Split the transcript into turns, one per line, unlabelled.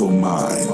mental mind.